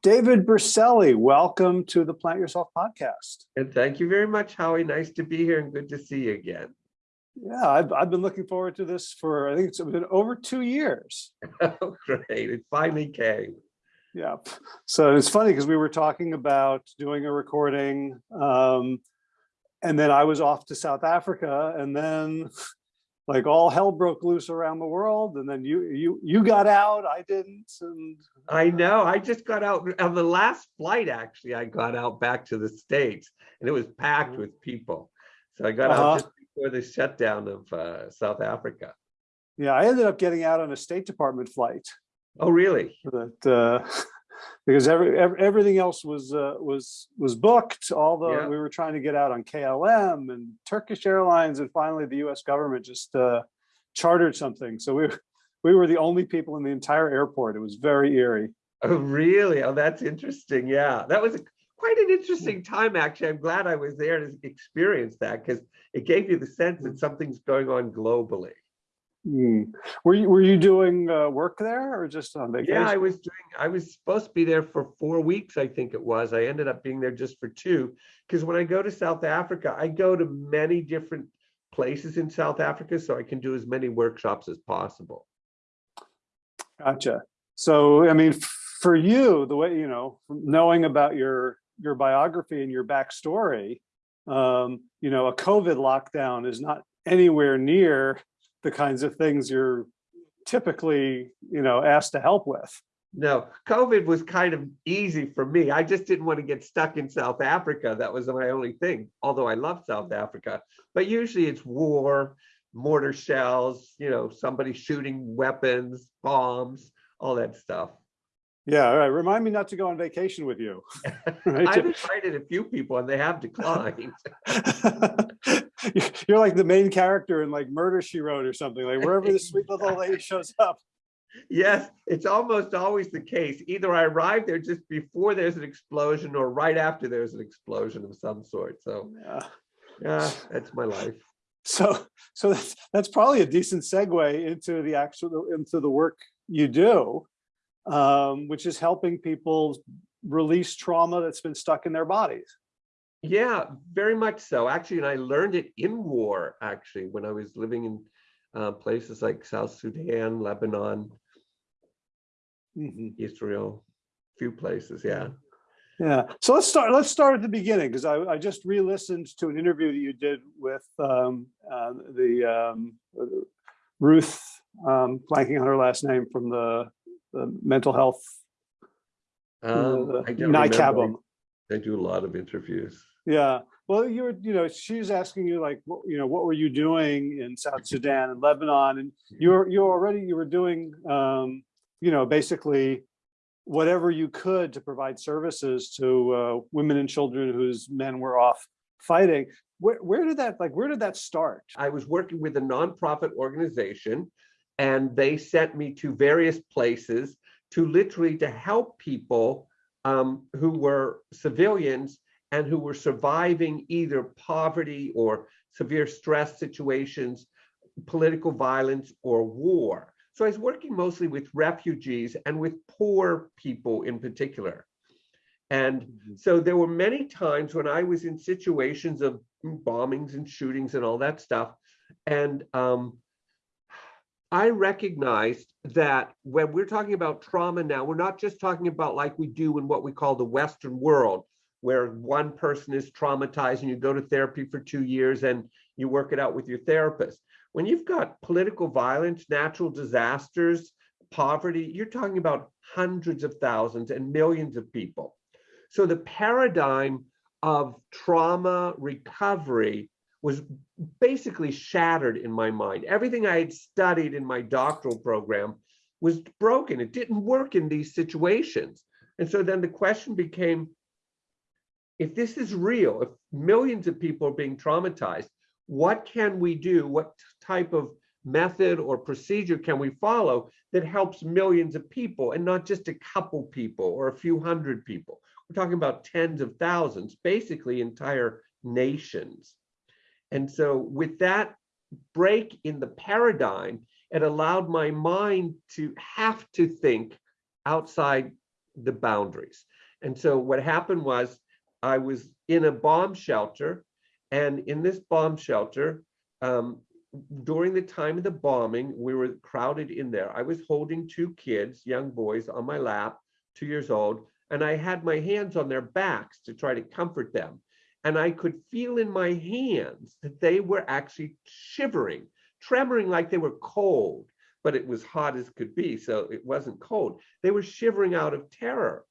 David Berceli, welcome to the Plant Yourself podcast. And thank you very much, Howie. Nice to be here and good to see you again. Yeah, I've, I've been looking forward to this for, I think it's been over two years. Oh, great. It finally came. Yeah. So it's funny because we were talking about doing a recording um, and then I was off to South Africa and then like all hell broke loose around the world and then you you you got out i didn't and i know i just got out on the last flight actually i got out back to the states and it was packed mm. with people so i got uh -huh. out uh-huh. just before the shutdown of uh, south africa yeah i ended up getting out on a state department flight oh really that uh because every, every, everything else was uh, was was booked. All the yeah. we were trying to get out on KLM and Turkish Airlines, and finally the U.S. government just uh, chartered something. So we we were the only people in the entire airport. It was very eerie. Oh, really? Oh, that's interesting. Yeah, that was quite an interesting time. Actually, I'm glad I was there to experience that because it gave you the sense that something's going on globally. Mm. Were you were you doing uh, work there or just on vacation? Yeah, I was doing. I was supposed to be there for four weeks. I think it was. I ended up being there just for two because when I go to South Africa, I go to many different places in South Africa, so I can do as many workshops as possible. Gotcha. So, I mean, for you, the way you know, knowing about your your biography and your backstory, um, you know, a COVID lockdown is not anywhere near the kinds of things you're typically, you know, asked to help with. No, COVID was kind of easy for me. I just didn't want to get stuck in South Africa. That was my only thing, although I love South Africa. But usually it's war, mortar shells, you know, somebody shooting weapons, bombs, all that stuff. Yeah, all right. Remind me not to go on vacation with you. I've invited a few people and they have declined. You're like the main character in like Murder She Wrote or something, like wherever the sweet little lady shows up. Yes, it's almost always the case. Either I arrive there just before there's an explosion or right after there's an explosion of some sort. So yeah, yeah that's my life. So, so that's, that's probably a decent segue into the actual, into the work you do um, which is helping people release trauma that's been stuck in their bodies. Yeah, very much so. Actually, and I learned it in war, actually, when I was living in uh, places like South Sudan, Lebanon, mm -hmm. Israel, few places, yeah. Yeah. So let's start. Let's start at the beginning because I, I just re-listened to an interview that you did with um, uh, the um, Ruth, um, blanking on her last name from the the mental health um, uh, NICABM. I do a lot of interviews. Yeah. Well, you were, you know, she's asking you like, what, you know, what were you doing in South Sudan and Lebanon? And you were, you already, you were doing, um, you know, basically whatever you could to provide services to uh, women and children whose men were off fighting. Where, where did that, like, where did that start? I was working with a nonprofit organization and they sent me to various places to literally to help people um, who were civilians and who were surviving either poverty or severe stress situations, political violence or war. So I was working mostly with refugees and with poor people in particular. And mm -hmm. so there were many times when I was in situations of bombings and shootings and all that stuff. And um, I recognized that when we're talking about trauma now, we're not just talking about like we do in what we call the Western world, where one person is traumatized and you go to therapy for two years and you work it out with your therapist. When you've got political violence, natural disasters, poverty, you're talking about hundreds of thousands and millions of people. So the paradigm of trauma recovery was basically shattered in my mind. Everything I had studied in my doctoral program was broken. It didn't work in these situations. And so then the question became, if this is real, if millions of people are being traumatized, what can we do? What type of method or procedure can we follow that helps millions of people and not just a couple people or a few hundred people? We're talking about tens of thousands, basically entire nations. And so with that break in the paradigm, it allowed my mind to have to think outside the boundaries. And so what happened was I was in a bomb shelter and in this bomb shelter, um, during the time of the bombing, we were crowded in there. I was holding two kids, young boys on my lap, two years old, and I had my hands on their backs to try to comfort them. And I could feel in my hands that they were actually shivering, tremoring like they were cold, but it was hot as could be, so it wasn't cold. They were shivering out of terror.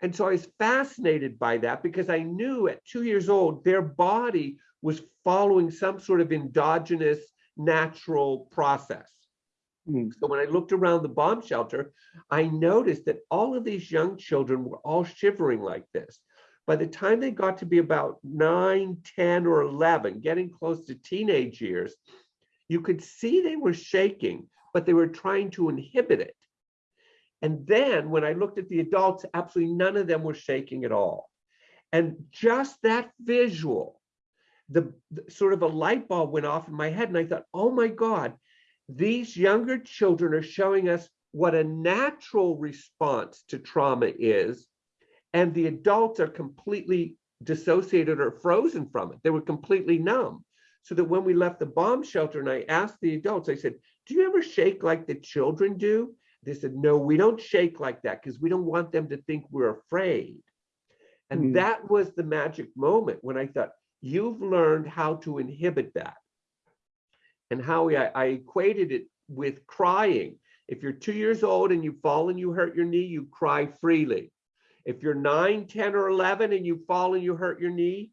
And so I was fascinated by that because I knew at two years old, their body was following some sort of endogenous natural process. Hmm. So when I looked around the bomb shelter, I noticed that all of these young children were all shivering like this. By the time they got to be about 9, 10, or 11, getting close to teenage years, you could see they were shaking, but they were trying to inhibit it. And then when I looked at the adults, absolutely none of them were shaking at all. And just that visual, the, the sort of a light bulb went off in my head and I thought, oh my God, these younger children are showing us what a natural response to trauma is. And the adults are completely dissociated or frozen from it. They were completely numb. So that when we left the bomb shelter and I asked the adults, I said, do you ever shake like the children do? They said, no, we don't shake like that because we don't want them to think we're afraid. And Hmm. that was the magic moment when I thought, you've learned how to inhibit that. And how I, I equated it with crying. If you're two years old and you fall and you hurt your knee, you cry freely. If you're nine, 10, or 11 and you fall and you hurt your knee,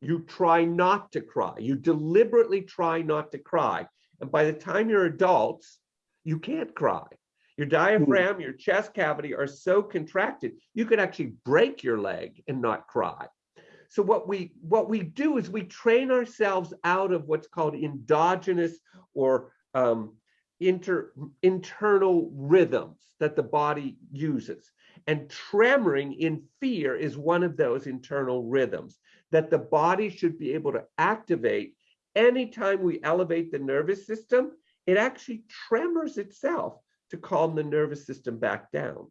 you try not to cry. You deliberately try not to cry. And by the time you're adults, you can't cry. Your diaphragm, your chest cavity are so contracted, you could actually break your leg and not cry. So what we what we do is we train ourselves out of what's called endogenous or um, inter, internal rhythms that the body uses. And tremoring in fear is one of those internal rhythms that the body should be able to activate anytime we elevate the nervous system. It actually tremors itself to calm the nervous system back down.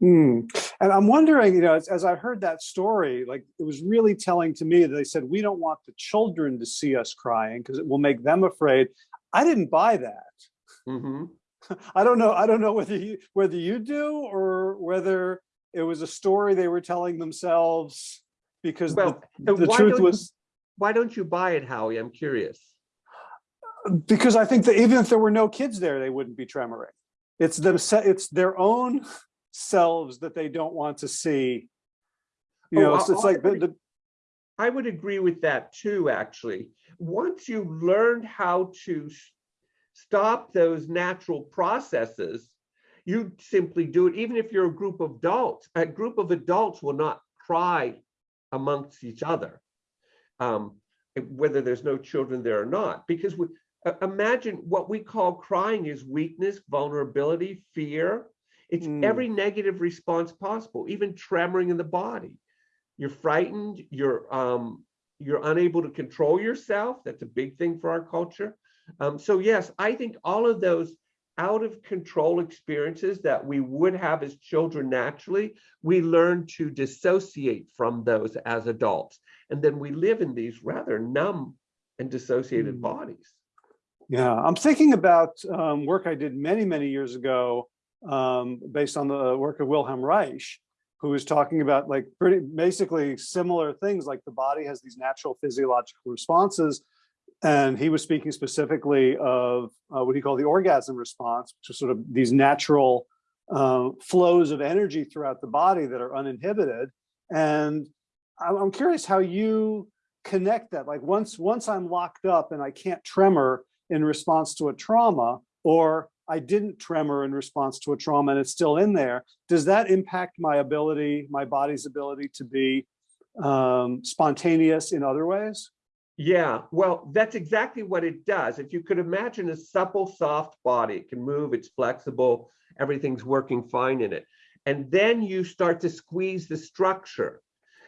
Hmm. And I'm wondering, you know, as, as I heard that story, like it was really telling to me that they said, we don't want the children to see us crying because it will make them afraid. I didn't buy that. Mhm. I don't know. I don't know whether you, whether you do or whether it was a story they were telling themselves because the, Well, the why truth was, Why don't you buy it, Howie? I'm curious. because I think that even if there were no kids there, they wouldn't be tremoring. It's them, it's their own selves that they don't want to see. You Oh, know, it's, it's like the, I- the, I would agree with that too, actually. Once you learned how to stop those natural processes, you simply do it, even if you're a group of adults. A group of adults will not cry amongst each other, um, whether there's no children there or not. Because we, uh, imagine what we call crying is weakness, vulnerability, fear. It's Mm. every negative response possible, even tremoring in the body you're frightened, you're um, you're unable to control yourself. That's a big thing for our culture. Um, so yes, I think all of those out of control experiences that we would have as children naturally, we learn to dissociate from those as adults. And then we live in these rather numb and dissociated Mm. bodies. Yeah, I'm thinking about um, work I did many, many years ago, um, based on the work of Wilhelm Reich, who was talking about like pretty basically similar things, like the body has these natural physiological responses. And he was speaking specifically of uh, what he called the orgasm response, which is sort of these natural uh, flows of energy throughout the body that are uninhibited. And I'm curious how you connect that. Like once once I'm locked up and I can't tremor, in response to a trauma, or I didn't tremor in response to a trauma and it's still in there, does that impact my ability, my body's ability to be um, spontaneous in other ways? Yeah, well, that's exactly what it does. If you could imagine a supple, soft body, it can move, it's flexible, everything's working fine in it. And then you start to squeeze the structure.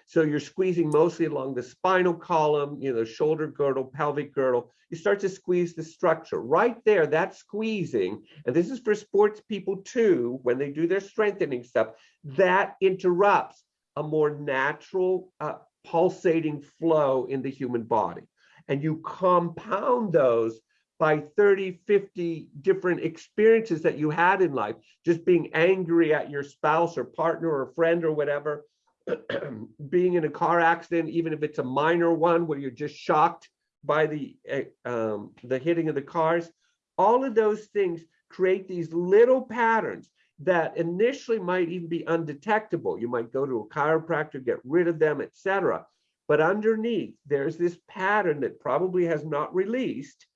So you're squeezing mostly along the spinal column, you know, shoulder girdle, pelvic girdle. You start to squeeze the structure right there. That squeezing, and this is for sports people too, when they do their strengthening stuff, that interrupts a more natural uh, pulsating flow in the human body. And you compound those by 30, 50 different experiences that you had in life, just being angry at your spouse or partner or friend or whatever, being in a car accident, even if it's a minor one where you're just shocked by the uh, um, the hitting of the cars, all of those things create these little patterns that initially might even be undetectable. You might go to a chiropractor, get rid of them, etc. But underneath, there's this pattern that probably has not released.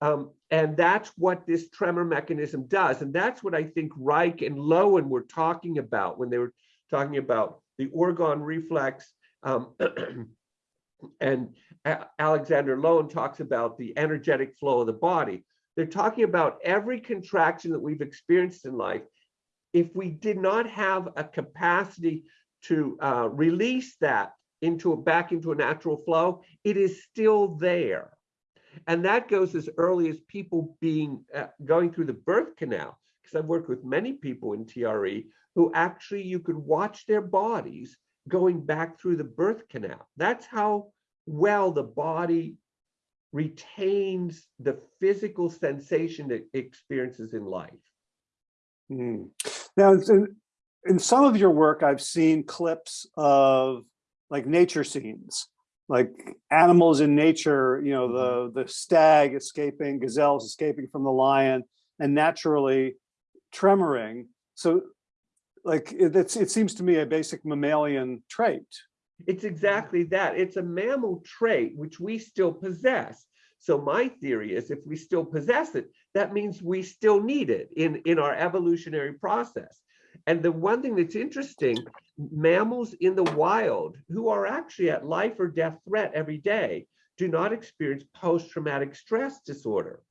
Um, and that's what this tremor mechanism does. And that's what I think Reich and Lowen were talking about when they were talking about the orgone reflex. Um, and Alexander Lowen talks about the energetic flow of the body. They're talking about every contraction that we've experienced in life. If we did not have a capacity to uh, release that into a, back into a natural flow, it is still there. And that goes as early as people being uh, going through the birth canal, because I've worked with many people in TRE who actually you could watch their bodies going back through the birth canal. That's how well the body retains the physical sensation it experiences in life. Hmm. Now, in, in some of your work, I've seen clips of like nature scenes, like animals in nature, you know, the, mm-hmm. the stag escaping, gazelles escaping from the lion and naturally tremoring. So like it, it's, it seems to me a basic mammalian trait. It's exactly that. It's a mammal trait which we still possess. So my theory is if we still possess it, that means we still need it in, in our evolutionary process. And the one thing that's interesting, mammals in the wild who are actually at life or death threat every day do not experience post-traumatic stress disorder.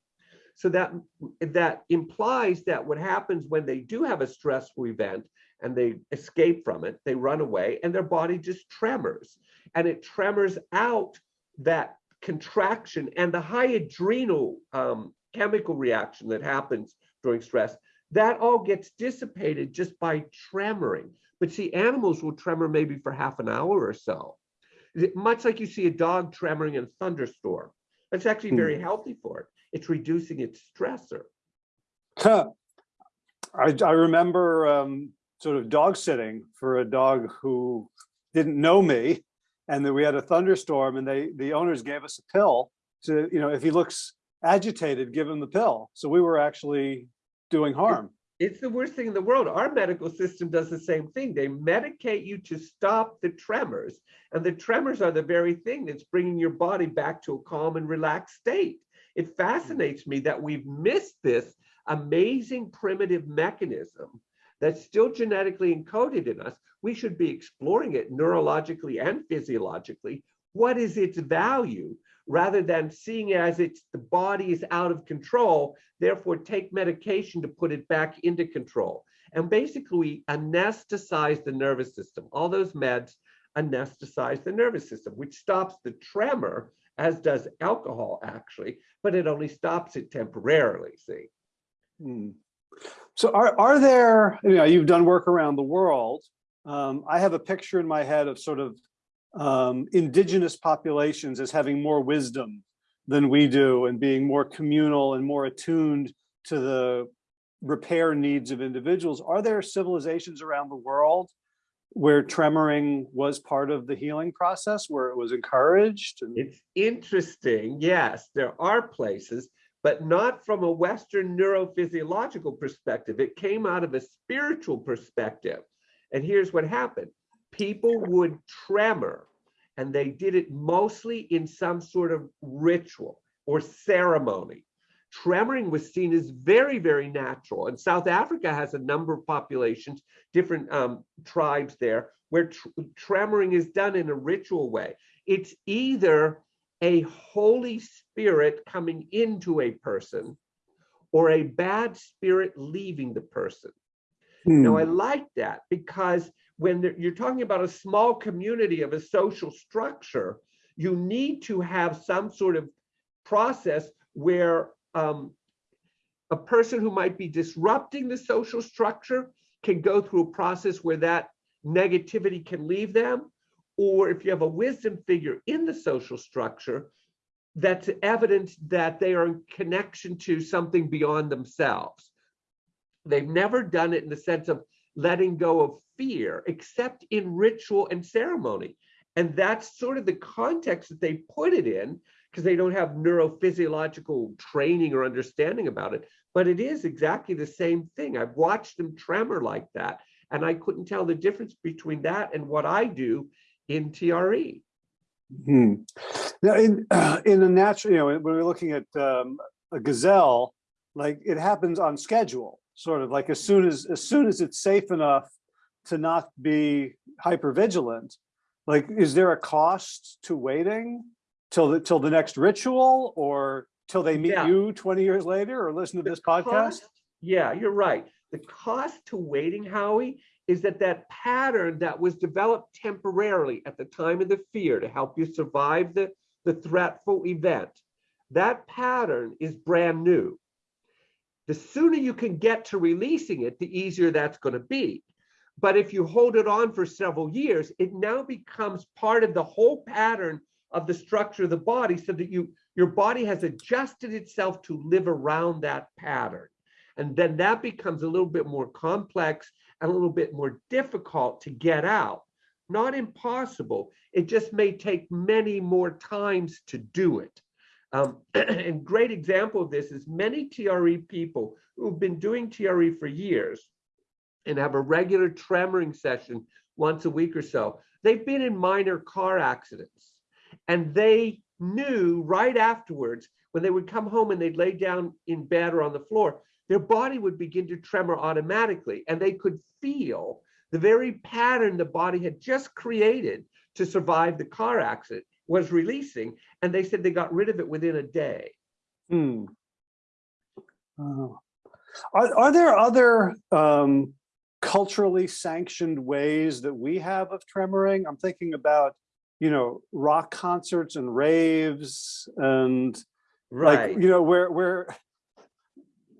So that, that implies that what happens when they do have a stressful event and they escape from it, they run away and their body just tremors and it tremors out that contraction and the high adrenal um, chemical reaction that happens during stress, that all gets dissipated just by tremoring. But see, animals will tremor maybe for half an hour or so. Much like you see a dog tremoring in a thunderstorm. It's actually very hmm. healthy for it. It's reducing its stressor. I, I remember um, sort of dog sitting for a dog who didn't know me and then we had a thunderstorm and they the owners gave us a pill to you know if he looks agitated give him the pill. So we were actually doing harm. it's the worst thing in the world. Our medical system does the same thing. They medicate you to stop the tremors and the tremors are the very thing that's bringing your body back to a calm and relaxed state. It fascinates me that we've missed this amazing primitive mechanism that's still genetically encoded in us, we should be exploring it neurologically and physiologically. What is its value rather than seeing as it's the body is out of control, therefore take medication to put it back into control. And basically anesthetize the nervous system. All those meds anesthetize the nervous system, which stops the tremor, as does alcohol actually, but it only stops it temporarily, see. Hmm. So are, are there, you know, you've done work around the world. Um, I have a picture in my head of sort of um, indigenous populations as having more wisdom than we do and being more communal and more attuned to the repair needs of individuals. Are there civilizations around the world where tremoring was part of the healing process, where it was encouraged? It's interesting. Yes, there are places but not from a Western neurophysiological perspective. It came out of a spiritual perspective. And here's what happened. People would tremor, and they did it mostly in some sort of ritual or ceremony. Tremoring was seen as very, very natural. And South Africa has a number of populations, different um, tribes there, where tr tremoring is done in a ritual way. It's either a Holy Spirit coming into a person or a bad spirit leaving the person. Hmm. Now, I like that because when there- you're talking about a small community of a social structure, you need to have some sort of process where um, a person who might be disrupting the social structure can go through a process where that negativity can leave them. Or if you have a wisdom figure in the social structure, that's evidence that they are in connection to something beyond themselves. They've never done it in the sense of letting go of fear, except in ritual and ceremony. And that's sort of the context that they put it in, because they don't have neurophysiological training or understanding about it. But it is exactly the same thing. I've watched them tremor like that, and I couldn't tell the difference between that and what I do in. TRE. Hmm. Now, in, in a natural, you know, when we're looking at um, a gazelle, like it happens on schedule, sort of like as soon as, as soon as it's safe enough to not be hyper vigilant. like, is there a cost to waiting till the, till the next ritual or till they meet Yeah. you 20 years later or listen to this podcast? cost- Yeah, you're right. The cost to waiting, Howie, is that that pattern that was developed temporarily at the time of the fear to help you survive the, the threatful event, that pattern is brand new. The sooner you can get to releasing it, the easier that's going to be. But if you hold it on for several years, it now becomes part of the whole pattern of the structure of the body so that you your body has adjusted itself to live around that pattern. And then that becomes a little bit more complex a little bit more difficult to get out. Not impossible. It just may take many more times to do it. Um, and great example of this is many TRE people who've been doing TRE for years and have a regular tremoring session once a week or so. They've been in minor car accidents and they knew right afterwards when they would come home and they'd lay down in bed or on the floor, their body would begin to tremor automatically and they could feel the very pattern the body had just created to survive the car accident was releasing. And they said they got rid of it within a day. Hmm. Oh. Are, are there other um, culturally sanctioned ways that we have of tremoring? I'm thinking about, you know, rock concerts and raves and Right. like, you know, where, where,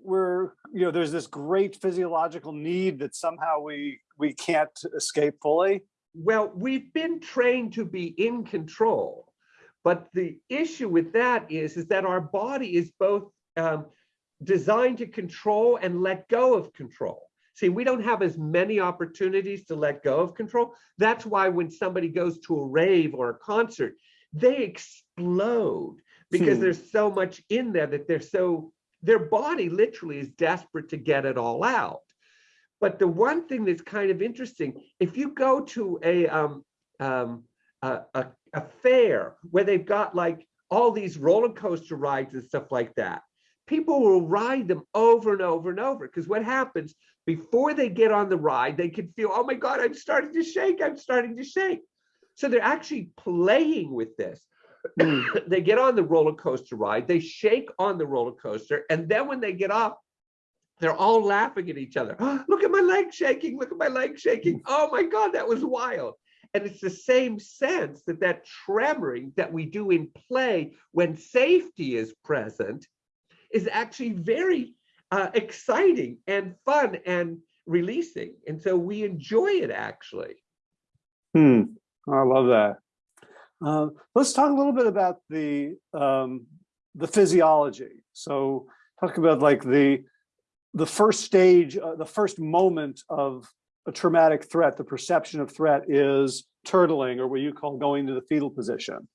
where, you know, there's this great physiological need that somehow we, we can't escape fully. Well, we've been trained to be in control, but the issue with that is, is that our body is both um, designed to control and let go of control. See, we don't have as many opportunities to let go of control. That's why when somebody goes to a rave or a concert, they explode because Hmm. there's so much in there that they're so, their body literally is desperate to get it all out. But the one thing that's kind of interesting, if you go to a um, um, a, a, a fair where they've got like all these roller coaster rides and stuff like that, people will ride them over and over and over. Because what happens before they get on the ride, they can feel, oh my God, I'm starting to shake, I'm starting to shake. So they're actually playing with this. They get on the roller coaster ride, they shake on the roller coaster, and then when they get off, they're all laughing at each other. look at my leg shaking, look at my leg shaking. Oh my God, that was wild. And it's the same sense that that tremoring that we do in play when safety is present is actually very uh, exciting and fun and releasing. And so we enjoy it actually. Hmm, I love that. Uh, let's talk a little bit about the um, the physiology. So talk about like the the first stage, uh, the first moment of a traumatic threat, the perception of threat is turtling or what you call going to the fetal position.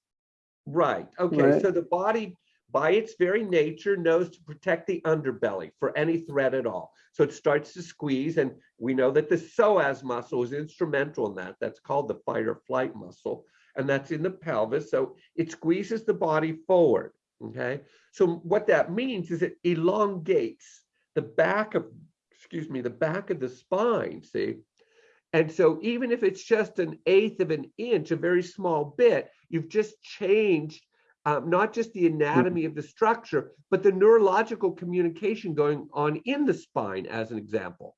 Right. Okay. Right. So the body, by its very nature, knows to protect the underbelly for any threat at all. So it starts to squeeze, and we know that the psoas muscle is instrumental in that. That's called the fight or flight muscle, and that's in the pelvis. So it squeezes the body forward. Okay. So what that means is it elongates the back of, excuse me, the back of the spine. See. And so even if it's just an eighth of an inch, a very small bit, you've just changed um, not just the anatomy of the structure, but the neurological communication going on in the spine, as an example.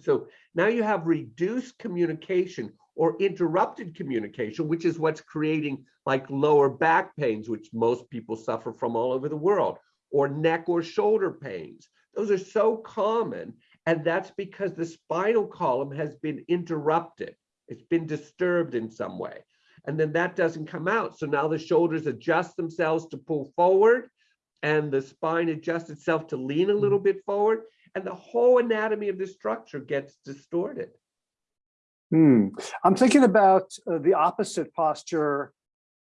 So now you have reduced communication or interrupted communication, which is what's creating like lower back pains, which most people suffer from all over the world, or neck or shoulder pains. Those are so common. And that's because the spinal column has been interrupted. It's been disturbed in some way. And then that doesn't come out. So now the shoulders adjust themselves to pull forward and the spine adjusts itself to lean a little mm. bit forward. And the whole anatomy of the structure gets distorted. Hmm. I'm thinking about uh, the opposite posture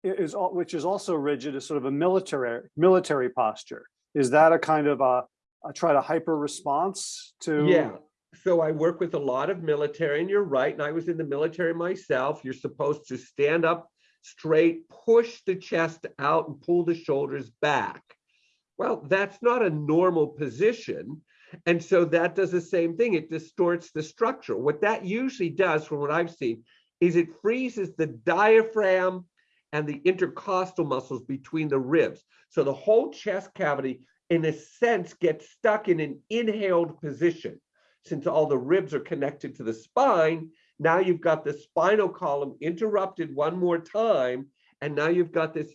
is, which is also rigid, is sort of a military, military posture. Is that a kind of a, a try to hyper response to? Yeah. So I work with a lot of military, and you're right. And I was in the military myself. You're supposed to stand up straight, push the chest out, and pull the shoulders back. Well, that's not a normal position. And so that does the same thing. It distorts the structure. What that usually does, from what I've seen, is it freezes the diaphragm and the intercostal muscles between the ribs. So the whole chest cavity, in a sense, gets stuck in an inhaled position. Since all the ribs are connected to the spine, now you've got the spinal column interrupted one more time. And now you've got this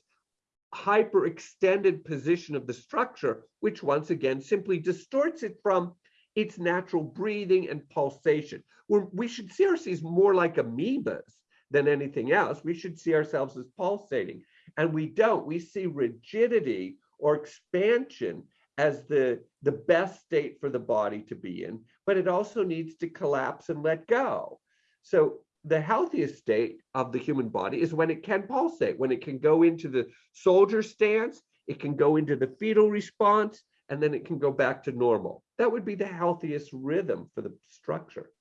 hyperextended position of the structure, which once again simply distorts it from its natural breathing and pulsation. We're, we should see ourselves more like amoebas than anything else. We should see ourselves as pulsating. And we don't. We see rigidity or expansion as the, the best state for the body to be in, but it also needs to collapse and let go. So the healthiest state of the human body is when it can pulsate, when it can go into the soldier stance, it can go into the fetal response, and then it can go back to normal. That would be the healthiest rhythm for the structure.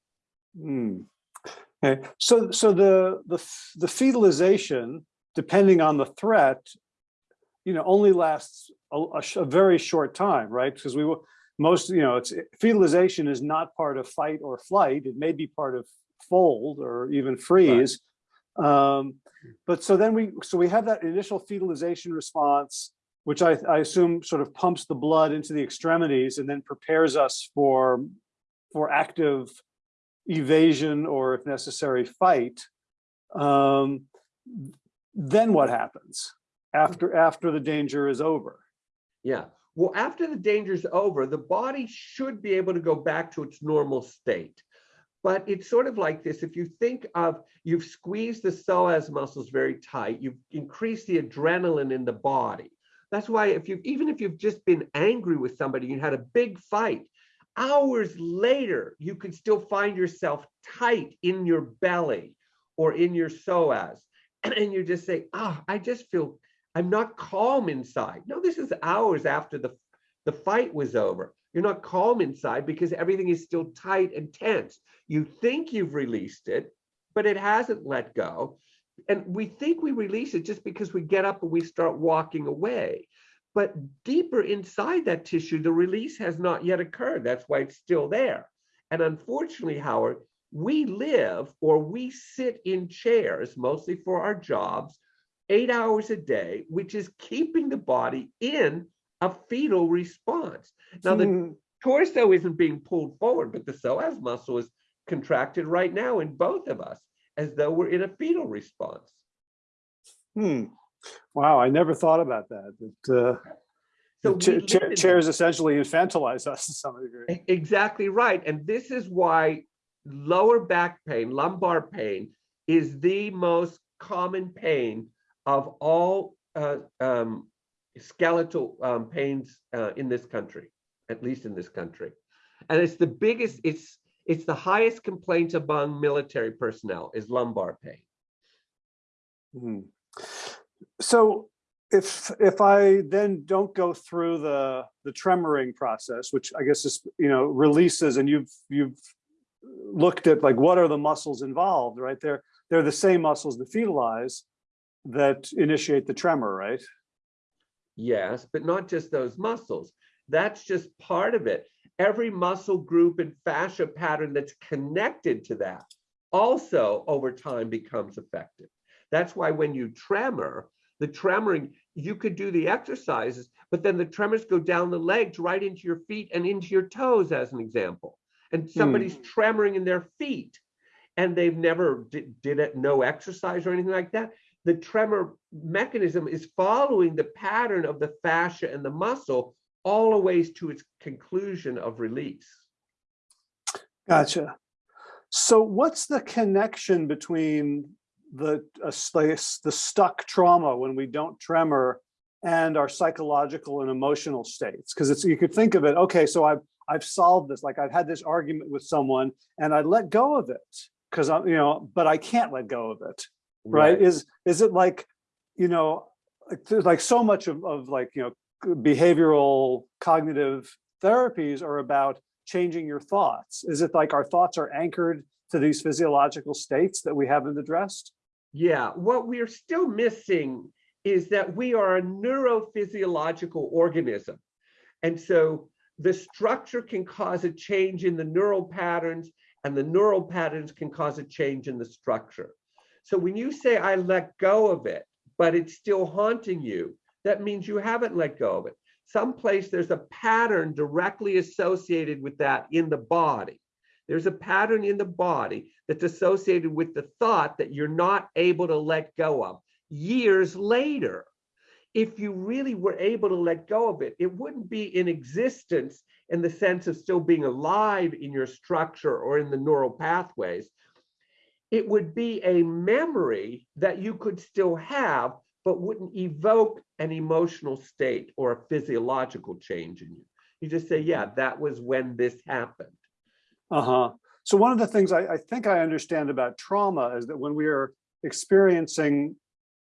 Hmm. Okay, so, so the, the, the fetalization, depending on the threat, you know, only lasts a, a a very short time, right? Because we will, most, you know, it's, fetalization is not part of fight or flight. It may be part of fold or even freeze. Um, but so then we, so we have that initial fetalization response, which I, I assume sort of pumps the blood into the extremities and then prepares us for, for active evasion or if necessary, fight. Um, then what happens after, after the danger is over? Yeah. Well, after the danger's over, the body should be able to go back to its normal state. But it's sort of like this. If you think of you've squeezed the psoas muscles very tight, you've increased the adrenaline in the body. That's why if you even if you've just been angry with somebody, you had a big fight, hours later, you could still find yourself tight in your belly or in your psoas. And you just say, ah, I just feel I'm not calm inside. No, this is hours after the, the fight was over. You're not calm inside because everything is still tight and tense. You think you've released it, but it hasn't let go. And we think we release it just because we get up and we start walking away. But deeper inside that tissue, the release has not yet occurred. That's why it's still there. And unfortunately, Howard, we live or we sit in chairs, mostly for our jobs, eight hours a day, which is keeping the body in a fetal response. Now, the Hmm. torso isn't being pulled forward, but the psoas muscle is contracted right now in both of us, as though we're in a fetal response. Hmm. Wow, I never thought about that. That, uh, So cha- cha- chairs essentially infantilize us to some degree. Exactly right. And this is why lower back pain, lumbar pain, is the most common pain of all uh, um, skeletal um, pains uh, in this country, at least in this country. And it's the biggest, it's it's the highest complaint among military personnel is lumbar pain. Hmm. So if, if I then don't go through the, the tremoring process, which I guess is, you know, releases and you've, you've looked at like, what are the muscles involved, right? They're, they're the same muscles that fetalize that initiate the tremor, right? Yes, but not just those muscles. That's just part of it. Every muscle group and fascia pattern that's connected to that also over time becomes affected. That's why when you tremor, the tremoring, you could do the exercises, but then the tremors go down the legs right into your feet and into your toes, as an example. and somebody's hmm. tremoring in their feet and they've never did, did it, no exercise or anything like that, the tremor mechanism is following the pattern of the fascia and the muscle all the ways to its conclusion of release. Gotcha. So what's the connection between the, uh, the stuck trauma when we don't tremor and our psychological and emotional states? Because it's, you could think of it, okay, so I've, I've solved this, like I've had this argument with someone and I let go of it because I'm, you know, but I can't let go of it, right? Is, is it like, you know, there's like so much of, of like, you know, behavioral cognitive therapies are about changing your thoughts? Is it like our thoughts are anchored to these physiological states that we haven't addressed? Yeah, what we're still missing is that we are a neurophysiological organism. And so the structure can cause a change in the neural patterns and the neural patterns can cause a change in the structure. So when you say, I let go of it, but it's still haunting you, that means you haven't let go of it. Someplace there's a pattern directly associated with that in the body. There's a pattern in the body that's associated with the thought that you're not able to let go of years later. If you really were able to let go of it, it wouldn't be in existence in the sense of still being alive in your structure or in the neural pathways. It would be a memory that you could still have, but wouldn't evoke an emotional state or a physiological change in you. You just say, yeah, that was when this happened. Uh-huh. So one of the things I, I think I understand about trauma is that when we are experiencing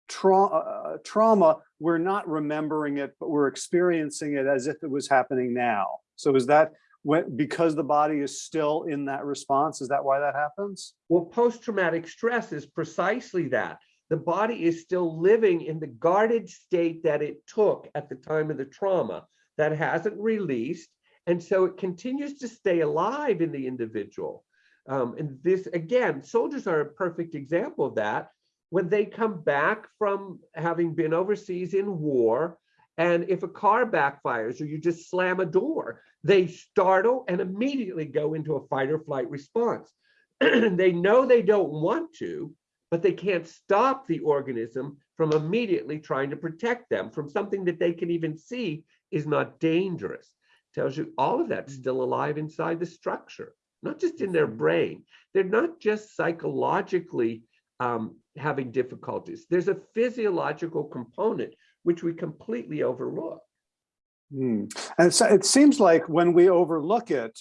tra uh, trauma, we're not remembering it, but we're experiencing it as if it was happening now. So is that when, because the body is still in that response, is that why that happens? Well, post-traumatic stress is precisely that. The body is still living in the guarded state that it took at the time of the trauma that hasn't released. And so it continues to stay alive in the individual. Um, and this, again, soldiers are a perfect example of that. When they come back from having been overseas in war, and if a car backfires or you just slam a door, they startle and immediately go into a fight or flight response. they know they don't want to, but they can't stop the organism from immediately trying to protect them from something that they can even see is not dangerous. Tells you all of that's still alive inside the structure, not just in their brain. They're not just psychologically um, having difficulties. There's a physiological component which we completely overlook. Hmm. And so it seems like when we overlook it,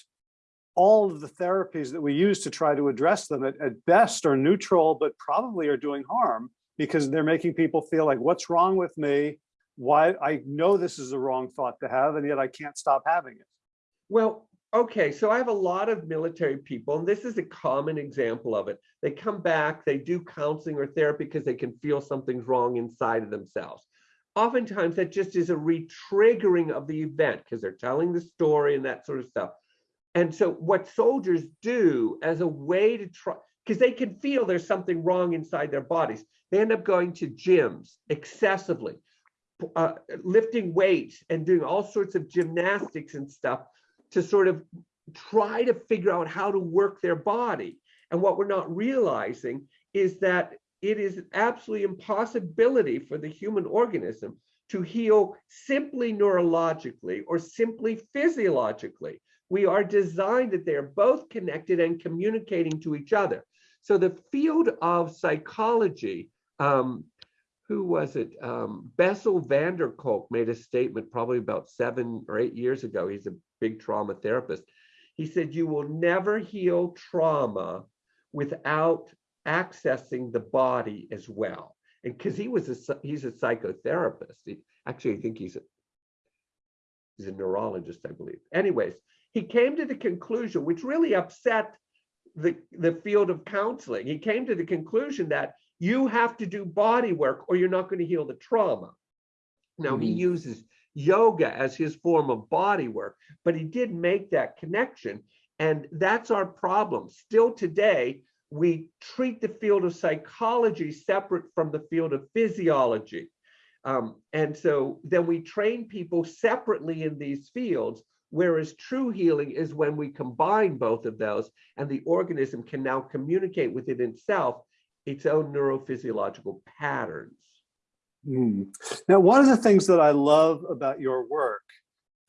all of the therapies that we use to try to address them at, at best are neutral, but probably are doing harm because they're making people feel like, what's wrong with me? Why I know this is the wrong thought to have, and yet I can't stop having it. Well, okay, so I have a lot of military people, and this is a common example of it. They come back, they do counseling or therapy because they can feel something's wrong inside of themselves. Oftentimes that just is a re-triggering of the event because they're telling the story and that sort of stuff. And so what soldiers do as a way to try, because they can feel there's something wrong inside their bodies, they end up going to gyms excessively, uh, lifting weights and doing all sorts of gymnastics and stuff to sort of try to figure out how to work their body. And what we're not realizing is that it is an absolutely impossibility for the human organism to heal simply neurologically or simply physiologically. We are designed that they're both connected and communicating to each other. So the field of psychology, um, who was it? Um, Bessel van der Kolk made a statement probably about seven or eight years ago. He's a big trauma therapist. He said, you will never heal trauma without accessing the body as well. And because he was a he's a psychotherapist. He, actually, I think he's a he's a neurologist, I believe. Anyways, he came to the conclusion, which really upset the, the field of counseling. He came to the conclusion that you have to do body work or you're not going to heal the trauma. Now mm -hmm. he uses yoga as his form of body work, but he did make that connection. And that's our problem. Still today, we treat the field of psychology separate from the field of physiology. Um, and so then we train people separately in these fields Whereas true healing is when we combine both of those and the organism can now communicate within itself its own neurophysiological patterns. Hmm. Now, one of the things that I love about your work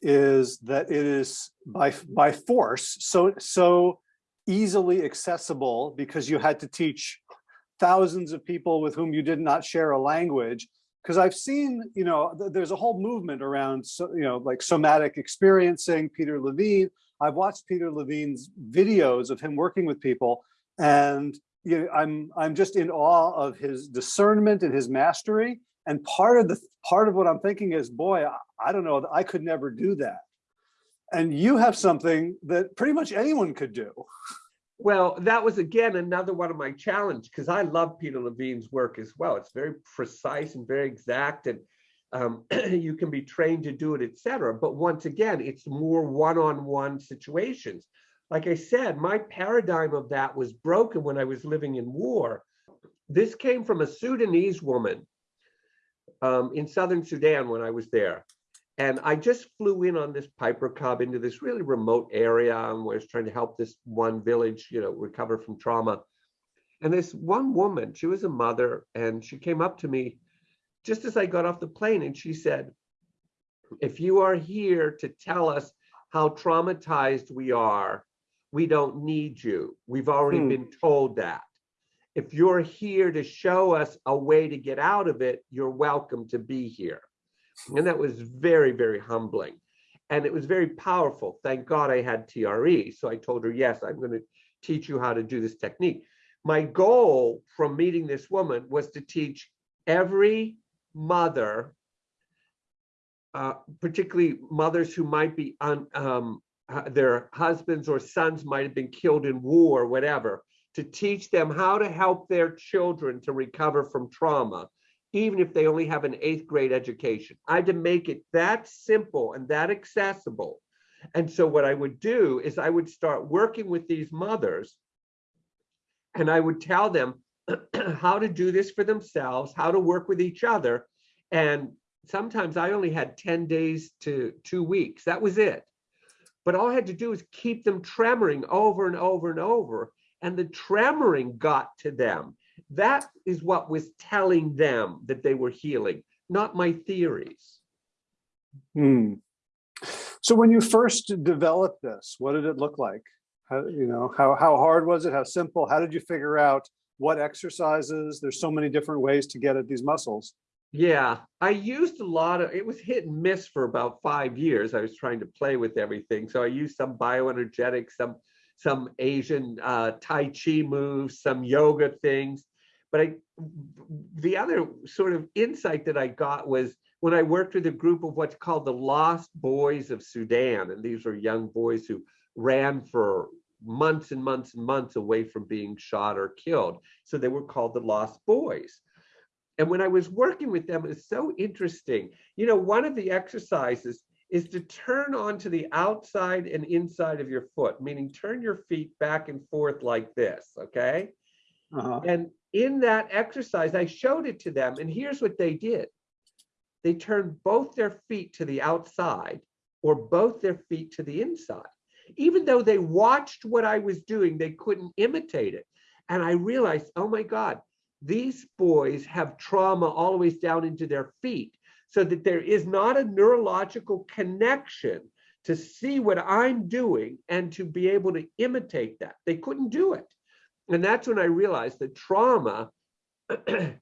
is that it is by by force so so easily accessible because you had to teach thousands of people with whom you did not share a language because I've seen, you know, th there's a whole movement around, so, you know, like somatic experiencing, Peter Levine. I've watched Peter Levine's videos of him working with people and you know, I'm, I'm just in awe of his discernment and his mastery. And part of the, part of what I'm thinking is, boy, I, I don't know, I could never do that. And you have something that pretty much anyone could do. Well, that was again another one of my challenge because I love Peter Levine's work as well. It's very precise and very exact, and um, you can be trained to do it, etc. But once again, it's more one-on-one situations. Like I said, my paradigm of that was broken when I was living in war. This came from a Sudanese woman um, in southern Sudan when I was there. And I just flew in on this Piper Cub into this really remote area and was trying to help this one village, you know, recover from trauma. And this one woman, she was a mother, and she came up to me just as I got off the plane and she said, if you are here to tell us how traumatized we are, we don't need you. We've already Hmm. been told that. If you're here to show us a way to get out of it, you're welcome to be here. And that was very, very humbling. And it was very powerful. Thank God I had TRE. So I told her, yes, I'm going to teach you how to do this technique. My goal from meeting this woman was to teach every mother, uh, particularly mothers who might be on um, their husbands or sons might have been killed in war, whatever, to teach them how to help their children to recover from trauma even if they only have an eighth grade education. I had to make it that simple and that accessible. And so what I would do is I would start working with these mothers and I would tell them how to do this for themselves, how to work with each other. And sometimes I only had 10 days to two weeks. That was it. But all I had to do was keep them tremoring over and over and over. And the tremoring got to them that is what was telling them that they were healing, not my theories. Hmm. So when you first developed this, what did it look like? How, you know, how, how hard was it? How simple? How did you figure out what exercises? There's so many different ways to get at these muscles. Yeah, I used a lot of, it was hit and miss for about five years. I was trying to play with everything. So I used some bioenergetics, some some Asian uh, Tai Chi moves, some yoga things. But I, the other sort of insight that I got was when I worked with a group of what's called the Lost Boys of Sudan. And these are young boys who ran for months and months and months away from being shot or killed. So they were called the Lost Boys. And when I was working with them, it was so interesting. You know, one of the exercises is to turn onto the outside and inside of your foot, meaning turn your feet back and forth like this, okay? Uh -huh. And in that exercise, I showed it to them, and here's what they did. They turned both their feet to the outside or both their feet to the inside. Even though they watched what I was doing, they couldn't imitate it. And I realized, oh my God, these boys have trauma way down into their feet so that there is not a neurological connection to see what I'm doing and to be able to imitate that. They couldn't do it. And that's when I realized that trauma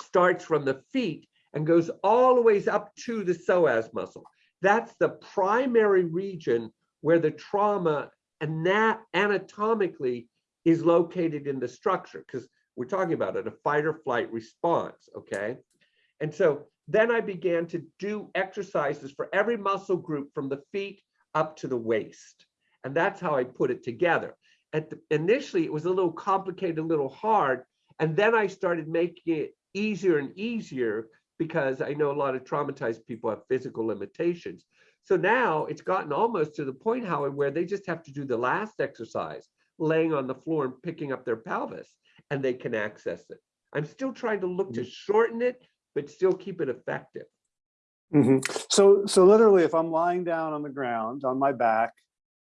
starts from the feet and goes all the ways up to the psoas muscle. That's the primary region where the trauma ana anatomically is located in the structure because we're talking about it, a fight or flight response, okay? And so then I began to do exercises for every muscle group from the feet up to the waist. And that's how I put it together. At the, initially, it was a little complicated, a little hard. And then I started making it easier and easier because I know a lot of traumatized people have physical limitations. So now it's gotten almost to the point, Howard, where they just have to do the last exercise, laying on the floor and picking up their pelvis, and they can access it. I'm still trying to look to shorten it, but still keep it effective. Mm -hmm. So, so literally, if I'm lying down on the ground, on my back,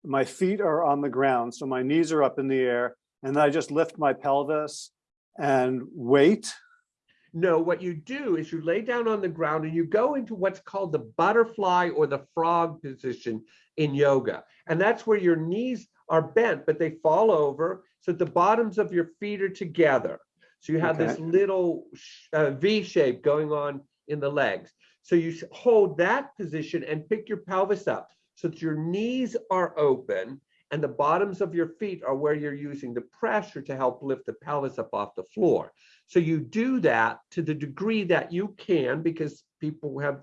my feet are on the ground, so my knees are up in the air, and then I just lift my pelvis and wait. No, what you do is you lay down on the ground and you go into what's called the butterfly or the frog position in yoga. And that's where your knees are bent, but they fall over. So the bottoms of your feet are together. So you have this little uh, V shape going on in the legs. So you hold that position and pick your pelvis up so that your knees are open and the bottoms of your feet are where you're using the pressure to help lift the pelvis up off the floor. So you do that to the degree that you can because people have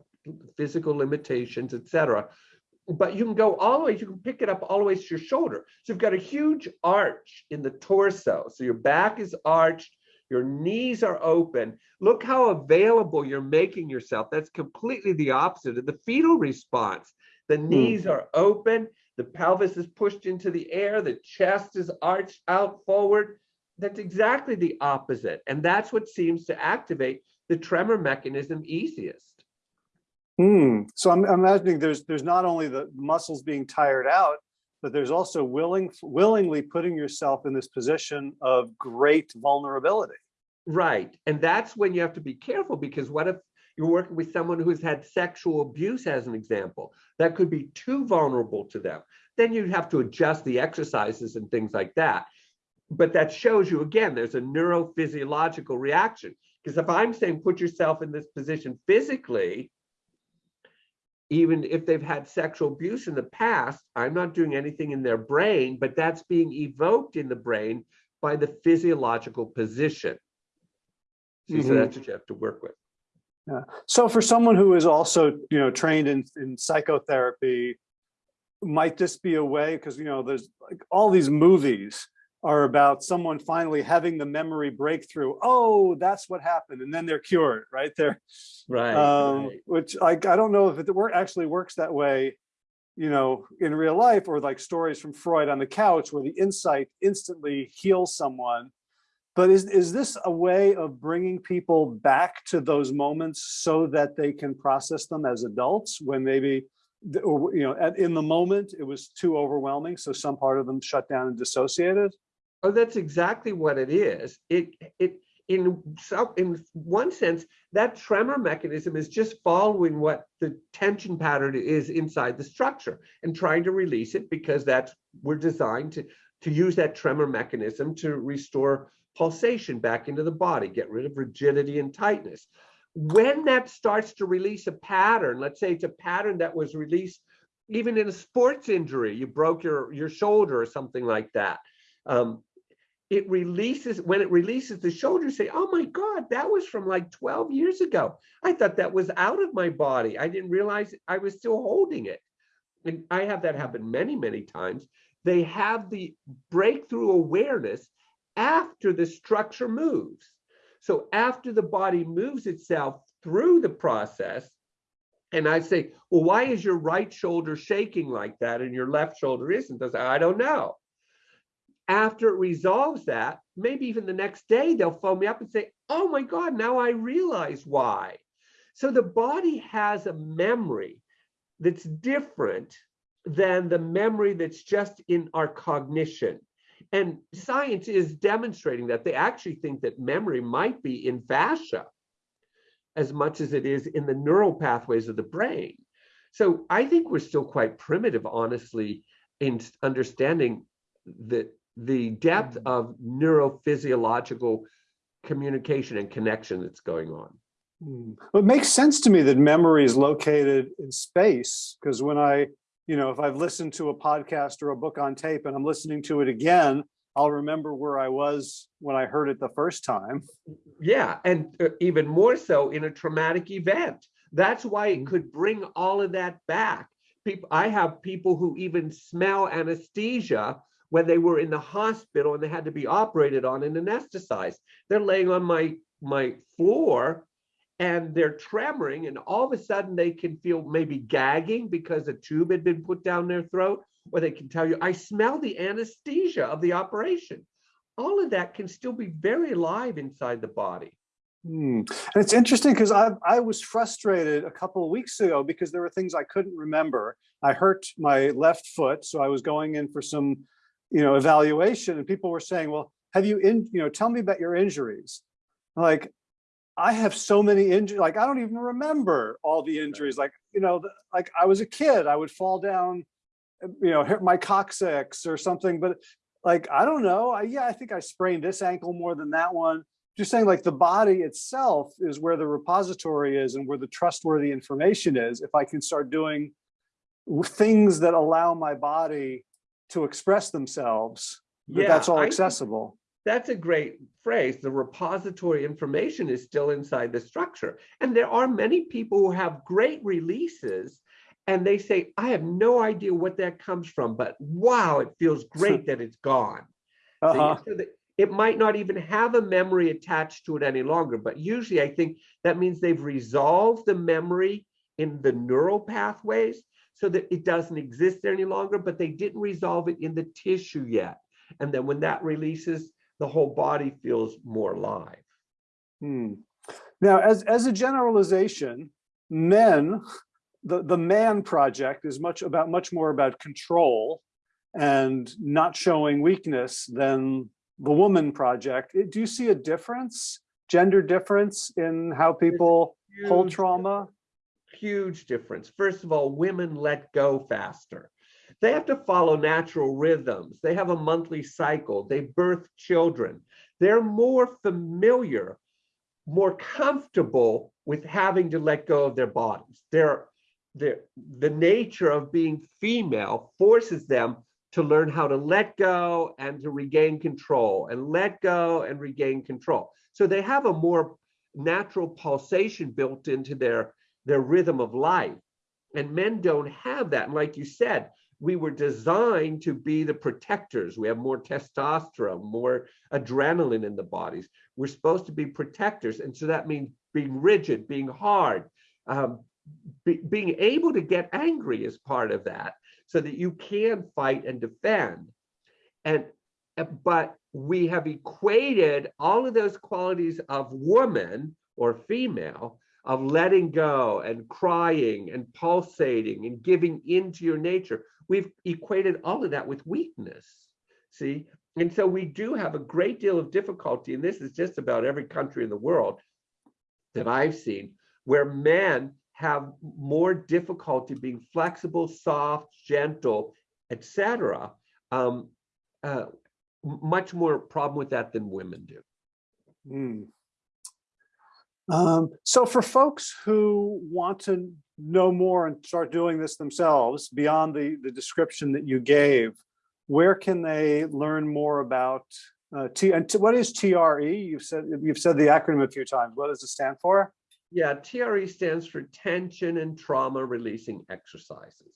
physical limitations, et cetera. But you can go all the way, you can pick it up all the way to your shoulder. So you've got a huge arch in the torso. So your back is arched, your knees are open. Look how available you're making yourself. That's completely the opposite of the fetal response. The knees are open, the pelvis is pushed into the air, the chest is arched out forward. That's exactly the opposite. And that's what seems to activate the tremor mechanism easiest. Hmm. So I'm I'm imagining there's there's not only the muscles being tired out, but there's also willing willingly putting yourself in this position of great vulnerability. Right. And that's when you have to be careful because what if you're working with someone who's had sexual abuse, as an example, that could be too vulnerable to them. Then you'd have to adjust the exercises and things like that. But that shows you again, there's a neurophysiological reaction. Because if I'm saying put yourself in this position physically, even if they've had sexual abuse in the past, I'm not doing anything in their brain, but that's being evoked in the brain by the physiological position. So Mhm. that's what you have to work with. Yeah. So for someone who is also, you know, trained in, in psychotherapy, might this be a way, because, you know, there's like all these movies are about someone finally having the memory breakthrough. Oh, that's what happened. And then they're cured, right? They're, Right. um, right. which I, I don't know if it work, actually works that way, you know, in real life or like stories from Freud on the couch where the insight instantly heals someone. But is, is this a way of bringing people back to those moments so that they can process them as adults when maybe, or, you know, at, in the moment, it was too overwhelming, so some part of them shut down and dissociated? Oh, that's exactly what it is. It it in some in one sense, that tremor mechanism is just following what the tension pattern is inside the structure and trying to release it because that's we're designed to to use that tremor mechanism to restore pulsation back into the body, get rid of rigidity and tightness. When that starts to release a pattern, let's say it's a pattern that was released even in a sports injury, you broke your your shoulder or something like that. Um, it releases when it releases the shoulder say oh my god that was from like 12 years ago i thought that was out of my body i didn't realize i was still holding it and i have that happen many many times they have the breakthrough awareness after the structure moves so after the body moves itself through the process and i say well why is your right shoulder shaking like that and your left shoulder isn't I say, i don't know after it resolves that, maybe even the next day, they'll phone me up and say, Oh my God, now I realize why. So the body has a memory that's different than the memory that's just in our cognition. And science is demonstrating that they actually think that memory might be in fascia as much as it is in the neural pathways of the brain. So I think we're still quite primitive, honestly, in understanding the the depth of neurophysiological communication and connection that's going on. Hmm. Well, It makes sense to me that memory is located in space, because when I, you know, if I've listened to a podcast or a book on tape and I'm listening to it again, I'll remember where I was when I heard it the first time. Yeah, and uh, even more so in a traumatic event. That's why it could bring all of that back. People, I have people who even smell anesthesia when they were in the hospital and they had to be operated on and anesthetized. They're laying on my my floor and they're tremoring and all of a sudden they can feel maybe gagging because a tube had been put down their throat or they can tell you i smell the anesthesia of the operation all of that can still be very alive inside the body Hmm. And it's interesting because I I was frustrated a couple of weeks ago because there were things I couldn't remember. I hurt my left foot, so I was going in for some, you know, evaluation, and people were saying, "Well, have you in, you know, tell me about your injuries." Like, I have so many injuries, like I don't even remember all the injuries. Like, you know, like I was a kid, I would fall down, uh, you know, hit my coccyx or something, but like, I don't know. I, yeah, I think I sprained this ankle more than that one just saying like the body itself is where the repository is and where the trustworthy information is. If I can start doing things that allow my body to express themselves, that that's all accessible. That's a great phrase. The repository information is still inside the structure. And there are many people who have great releases and they say, I have no idea what that comes from, but wow, it feels great that it's gone. Uh-huh. so that It might not even have a memory attached to it any longer, but usually I think that means they've resolved the memory in the neural pathways so that it doesn't exist there any longer, but they didn't resolve it in the tissue yet. And then when that releases, the whole body feels more alive. Hmm. Now, as, as a generalization, men, the, the man project is much about much more about control and not showing weakness than the woman project. Do you see a difference, gender difference in how people hold trauma? huge difference. First of all, women let go faster. They have to follow natural rhythms. They have a monthly cycle. They birth children. They're more familiar, more comfortable with having to let go of their bodies. They're, they're, the nature of being female forces them to learn how to let go and to regain control and let go and regain control. So they have a more natural pulsation built into their their rhythm of life. And men don't have that. And like you said, we were designed to be the protectors. We have more testosterone, more adrenaline in the bodies. We're supposed to be protectors. And so that means being rigid, being hard, um, be, being able to get angry is part of that so that you can fight and defend. And uh, but we have equated all of those qualities of woman or female of letting go and crying and pulsating and giving into your nature. We've equated all of that with weakness. See? And so we do have a great deal of difficulty, and this is just about every country in the world that I've seen, where men have more difficulty being flexible, soft, gentle, etc. Um, uh, much more problem with that than women do. Hmm. Um, so for folks who want to know more and start doing this themselves beyond the, the description that you gave, where can they learn more about uh, T and t- what is TRE? You've said you've said the acronym a few times. What does it stand for? Yeah, TRE stands for tension and trauma releasing exercises.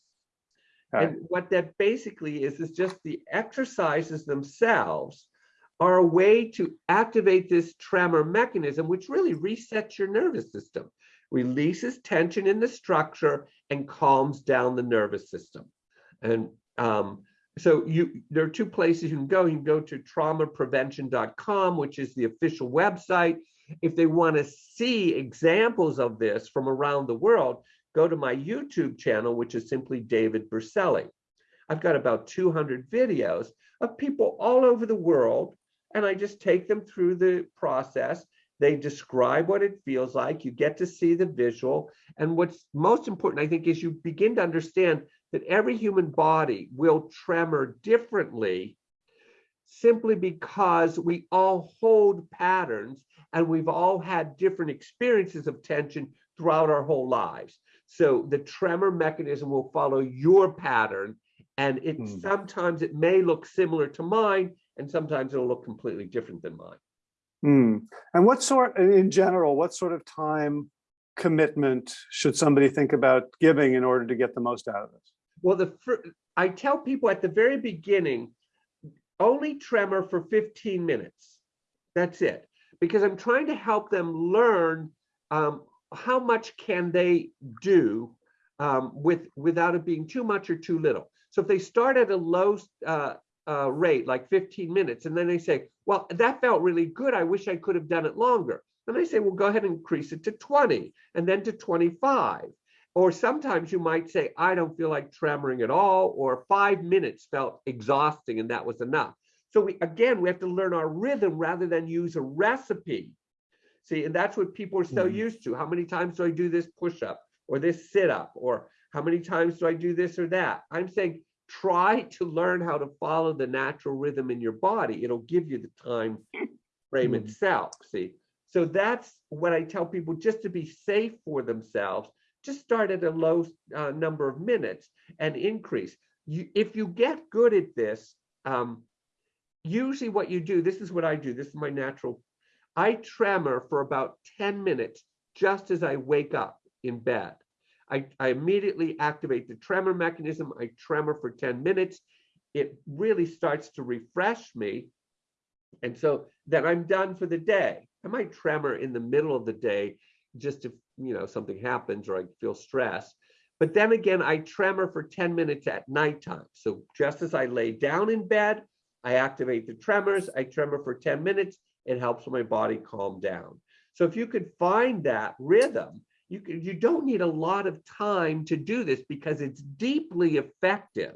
Okay. And what that basically is, is just the exercises themselves are a way to activate this tremor mechanism, which really resets your nervous system, releases tension in the structure and calms down the nervous system. And um, so you there are two places you can go. You can go to traumaprevention.com, which is the official website. If they want to see examples of this from around the world, go to my YouTube channel, which is simply David Berceli. I've got about 200 videos of people all over the world, and I just take them through the process. They describe what it feels like. You get to see the visual. And what's most important, I think, is you begin to understand that every human body will tremor differently simply because we all hold patterns and we've all had different experiences of tension throughout our whole lives. So the tremor mechanism will follow your pattern and it Hmm. sometimes it may look similar to mine and sometimes it'll look completely different than mine. Hmm. And what sort, in general, what sort of time commitment should somebody think about giving in order to get the most out of this? Well, the I tell people at the very beginning, only tremor for 15 minutes. That's it. Because I'm trying to help them learn um, how much can they do um, with without it being too much or too little. So if they start at a low uh, uh, rate, like 15 minutes. And then they say, well, that felt really good. I wish I could have done it longer. And I say, well, go ahead and increase it to 20 and then to 25. Or sometimes you might say, I don't feel like tremoring at all, or five minutes felt exhausting and that was enough. So we, again, we have to learn our rhythm rather than use a recipe. See, and that's what people are so Mhm. used to. How many times do I do this push up or this sit up? Or how many times do I do this or that? I'm saying try to learn how to follow the natural rhythm in your body. It'll give you the time frame Mhm. itself. See, so that's what I tell people just to be safe for themselves. Just start at a low uh, number of minutes and increase. You, if you get good at this, um, usually what you do, this is what I do, this is my natural, I tremor for about 10 minutes just as I wake up in bed. I, I immediately activate the tremor mechanism. I tremor for 10 minutes. It really starts to refresh me. And so then I'm done for the day. I might tremor in the middle of the day just if you know something happens or I feel stressed. But then again, I tremor for 10 minutes at nighttime. So just as I lay down in bed, I activate the tremors, I tremor for 10 minutes, it helps my body calm down. So if you could find that rhythm, you, you don't need a lot of time to do this because it's deeply effective.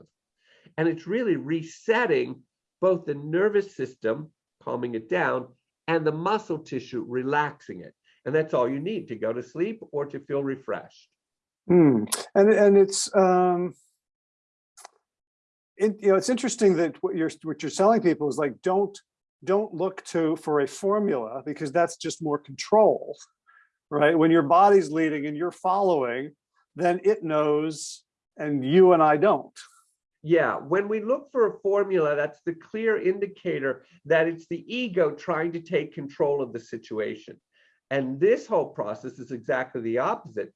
And it's really resetting both the nervous system, calming it down, and the muscle tissue, relaxing it. And that's all you need to go to sleep or to feel refreshed. Hmm. And and it's um, it, you know it's interesting that what you're what you're telling people is like don't don't look to for a formula because that's just more control, right? When your body's leading and you're following, then it knows, and you and I don't. Yeah, when we look for a formula, that's the clear indicator that it's the ego trying to take control of the situation. And this whole process is exactly the opposite.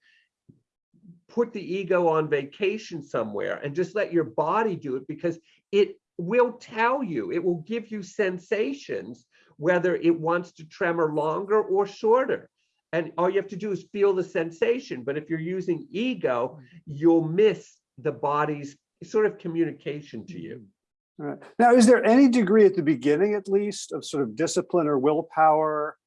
Put the ego on vacation somewhere and just let your body do it because it will tell you, it will give you sensations, whether it wants to tremor longer or shorter. And all you have to do is feel the sensation. But if you're using ego, you'll miss the body's sort of communication to you. Mm-hmm. All right. Now, is there any degree at the beginning, at least, of sort of discipline or willpower,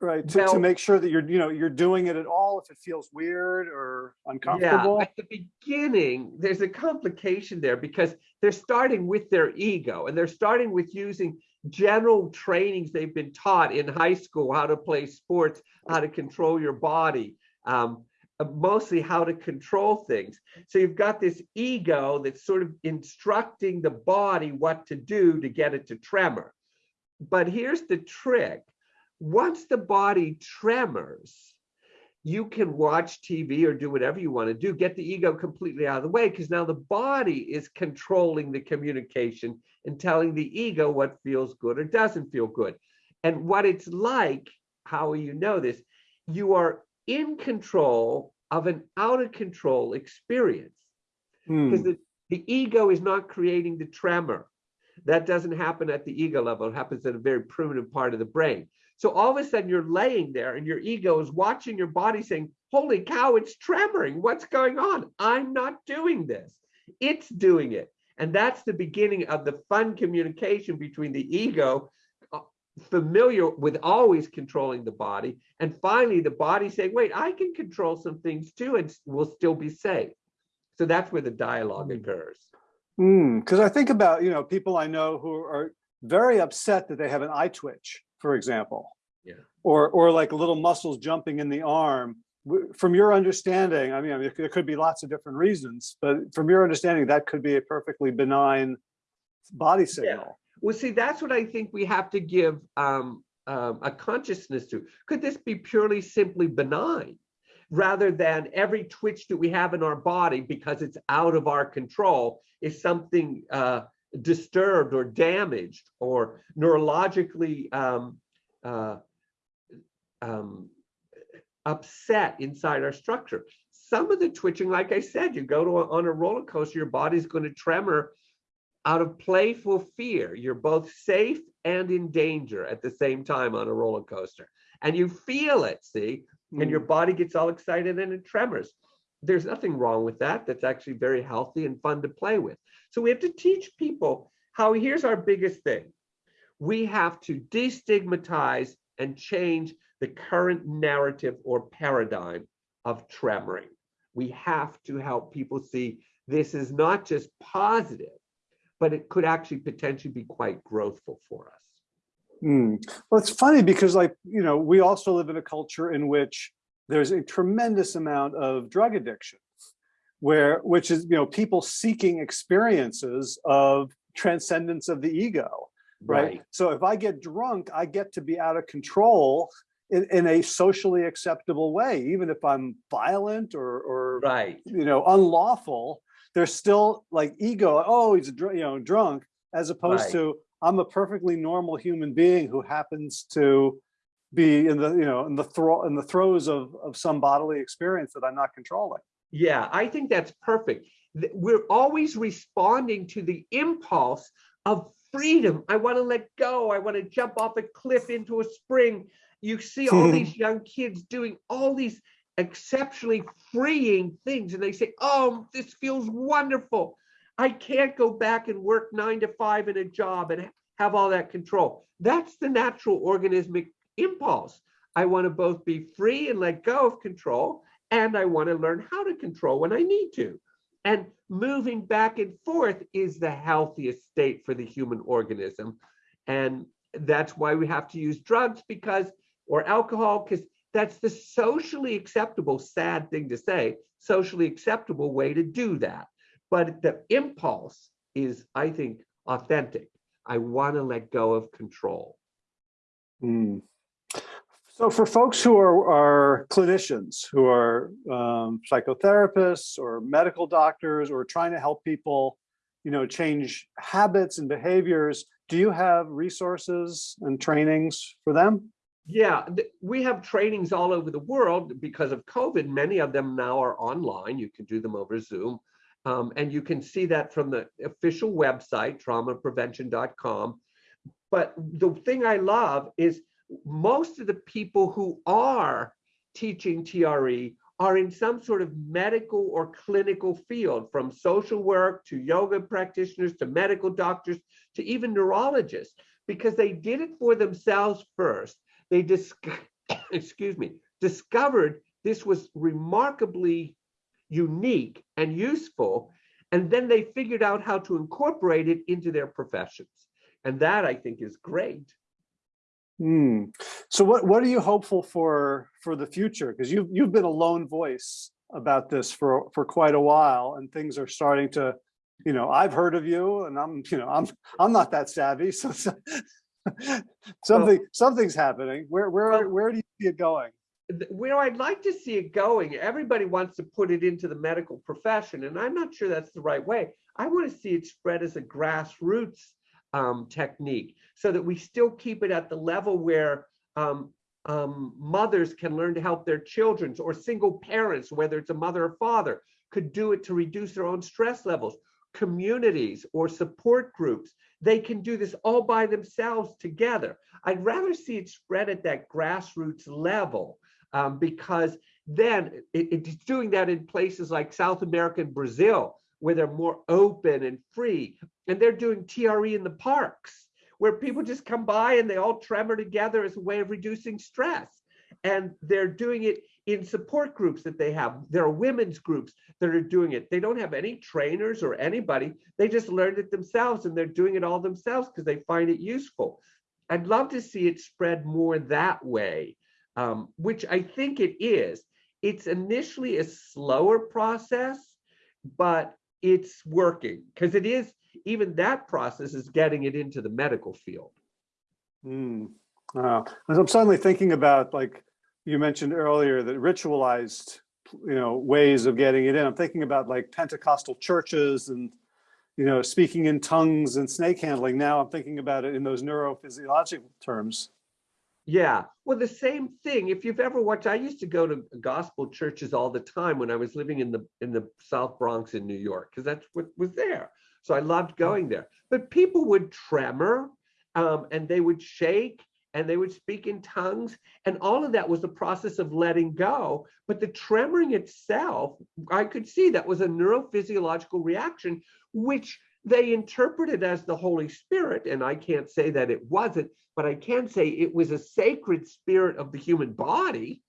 right, to, to make sure that you're, you know, you're doing it at all if it feels weird or uncomfortable? Yeah, uncomfortable? at the beginning, there's a complication there because they're starting with their ego and they're starting with using general trainings they've been taught in high school, how to play sports, how to control your body, um, uh, mostly how to control things. So you've got this ego that's sort of instructing the body what to do to get it to tremor. But here's the trick. Once the body tremors, you can watch TV or do whatever you want to do, get the ego completely out of the way because now the body is controlling the communication and telling the ego what feels good or doesn't feel good. And what it's like, how you know this? You are in control of an out of control experience Hmm. because the, the ego is not creating the tremor. That doesn't happen at the ego level. It happens at a very primitive part of the brain. So all of a sudden you're laying there and your ego is watching your body saying, holy cow, it's tremoring. What's going on? I'm not doing this. It's doing it. And that's the beginning of the fun communication between the ego, uh, familiar with always controlling the body, and finally the body saying, wait, I can control some things too and will still be safe. So that's where the dialogue Hmm. occurs. Because I think about, you know, people I know who are very upset that they have an eye twitch, for example. Yeah. Or, or like little muscles jumping in the arm. From your understanding, I mean, there could be lots of different reasons, but from your understanding, that could be a perfectly benign body signal. Well, see, that's what I think we have to give um, um, a consciousness to. Could this be purely simply benign rather than every twitch that we have in our body because it's out of our control is something uh, disturbed or damaged or neurologically um, uh, um, upset inside our structure. Some of the twitching, like I said, you go to a, on a roller coaster, your body's going to tremor out of playful fear. You're both safe and in danger at the same time on a roller coaster. And you feel it, see, and your Hmm. body gets all excited and it tremors. There's nothing wrong with that. That's actually very healthy and fun to play with. So we have to teach people how here's our biggest thing. We have to destigmatize and change the current narrative or paradigm of tremoring. We have to help people see this is not just positive, but it could actually potentially be quite growthful for us. Hmm. Well, it's funny because like, you know, we also live in a culture in which there's a tremendous amount of drug addiction where, which is, you know, people seeking experiences of transcendence of the ego, right? So if I get drunk, I get to be out of control in, in a socially acceptable way, even if I'm violent or, or, Right. you know, unlawful, there's still like ego, oh, he's, you know, drunk, as opposed Right. to I'm a perfectly normal human being who happens to be in the, you know, in the throw, in the throes of, of some bodily experience that I'm not controlling. Yeah, I think that's perfect. We're always responding to the impulse of freedom. I want to let go. I want to jump off a cliff into a spring. You see all these young kids doing all these exceptionally freeing things, and they say, Oh, this feels wonderful. I can't go back and work nine to five in a job and have all that control. That's the natural organismic impulse. I want to both be free and let go of control, and I want to learn how to control when I need to. And moving back and forth is the healthiest state for the human organism. And that's why we have to use drugs because, or alcohol, because that's the socially acceptable, sad thing to say, socially acceptable way to do that. But the impulse is, I think, authentic. I want to let go of control. Hmm. So for folks who are, are clinicians, who are um, psychotherapists or medical doctors, or trying to help people, you know, change habits and behaviors, do you have resources and trainings for them? Yeah, we have trainings all over the world because of COVID. Many of them now are online. You can do them over Zoom. Um, and you can see that from the official website, traumaprevention.com. But the thing I love is most of the people who are teaching TRE are in some sort of medical or clinical field, from social work to yoga practitioners to medical doctors to even neurologists, because they did it for themselves first. They dis- excuse me, discovered this was remarkably unique and useful, and then they figured out how to incorporate it into their professions. And that I think is great. Hmm. So what, what are you hopeful for, for the future? Because you've, you've been a lone voice about this for, for quite a while and things are starting to, you know, I've heard of you and I'm, you know, I'm, I'm not that savvy. So so- something, something's happening. Where, where, Well- where do you see it going? where I'd like to see it going, everybody wants to put it into the medical profession, and I'm not sure that's the right way. I want to see it spread as a grassroots um, technique so that we still keep it at the level where um, um, mothers can learn to help their children or single parents, whether it's a mother or father, could do it to reduce their own stress levels. Communities or support groups, they can do this all by themselves together. I'd rather see it spread at that grassroots level um, because then it, it's doing that in places like South America and Brazil, where they're more open and free. And they're doing TRE in the parks, where people just come by and they all tremor together as a way of reducing stress. And they're doing it in support groups that they have. There are women's groups that are doing it. They don't have any trainers or anybody. They just learned it themselves and they're doing it all themselves because they find it useful. I'd love to see it spread more that way um, which I think it is. It's initially a slower process, but it's working because it is, even that process is getting it into the medical field. Hmm. Uh, I'm suddenly thinking about, like you mentioned earlier, that ritualized, you know, ways of getting it in. I'm thinking about like Pentecostal churches and, you know, speaking in tongues and snake handling. Now I'm thinking about it in those neurophysiological terms. Yeah, well, the same thing. If you've ever watched, I used to go to gospel churches all the time when I was living in the in the South Bronx in New York, because that's what was there. So I loved going there. But people would tremor, um, and they would shake, and they would speak in tongues, and all of that was the process of letting go. But the tremoring itself, I could see that was a neurophysiological reaction, which they interpreted as the Holy Spirit, and I can't say that it wasn't, but I can say it was a sacred spirit of the human body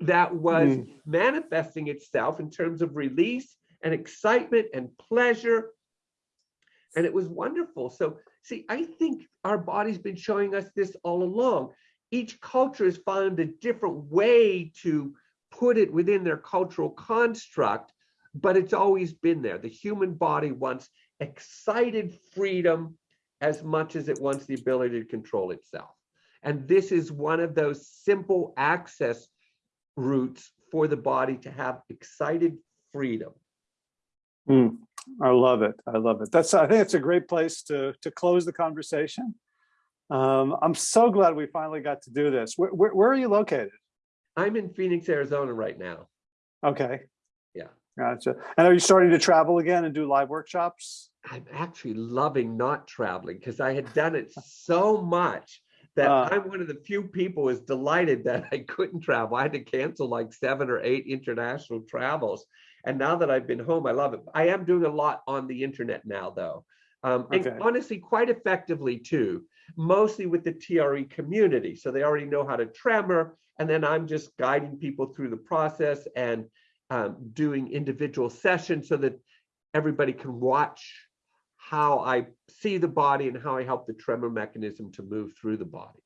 that was Mm. manifesting itself in terms of release and excitement and pleasure. And it was wonderful. So, see, I think our body's been showing us this all along. Each culture has found a different way to put it within their cultural construct, but it's always been there. The human body wants excited freedom as much as it wants the ability to control itself. And this is one of those simple access routes for the body to have excited freedom. Hmm. I love it. I love it. That's, I think it's a great place to, to close the conversation. Um, I'm so glad we finally got to do this. Where, where, where are you located? I'm in Phoenix, Arizona right now. Okay. Yeah. Gotcha. And are you starting to travel again and do live workshops? I'm actually loving not traveling because I had done it so much that Uh. I'm one of the few people who's delighted that I couldn't travel. I had to cancel like seven or eight international travels. And now that I've been home, I love it. I am doing a lot on the internet now, though. Um, and honestly, quite effectively too, mostly with the TRE community. So they already know how to tremor. And then I'm just guiding people through the process and um, doing individual sessions so that everybody can watch how I see the body and how I help the tremor mechanism to move through the body.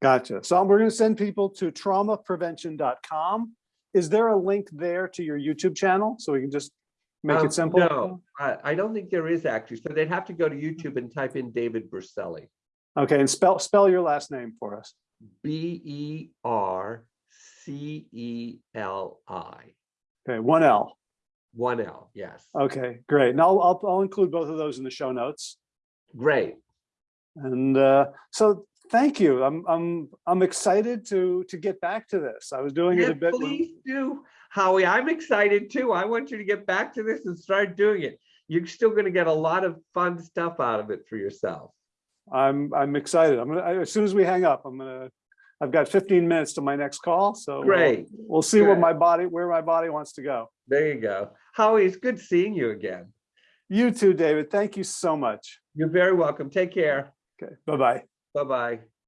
Gotcha. So we're going to send people to traumaprevention.com. Is there a link there to your YouTube channel? So we can just make Um, it simple? No, I, I don't think there is actually. So they'd have to go to YouTube and type in David Berceli. Okay, and spell, spell your last name for us. B E R C E L I. Okay, one L. One L, yes. Okay, great. And I'll, I'll, I'll include both of those in the show notes. Great. And uh, so thank you. I'm, I'm, I'm excited to, to get back to this. I was doing it a bit. please do, Howie. I'm excited too. I want you to get back to this and start doing it. You're still going to get a lot of fun stuff out of it for yourself. I'm, I'm excited. I'm gonna, I- as soon as we hang up, I'm gonna, I've got 15 minutes to my next call, so. Great. We'll see where my body, where my body wants to go. There you go. Howie, it's good seeing you again. You too, David. Thank you so much. You're very welcome. Take care. Okay, bye-bye. Bye-bye.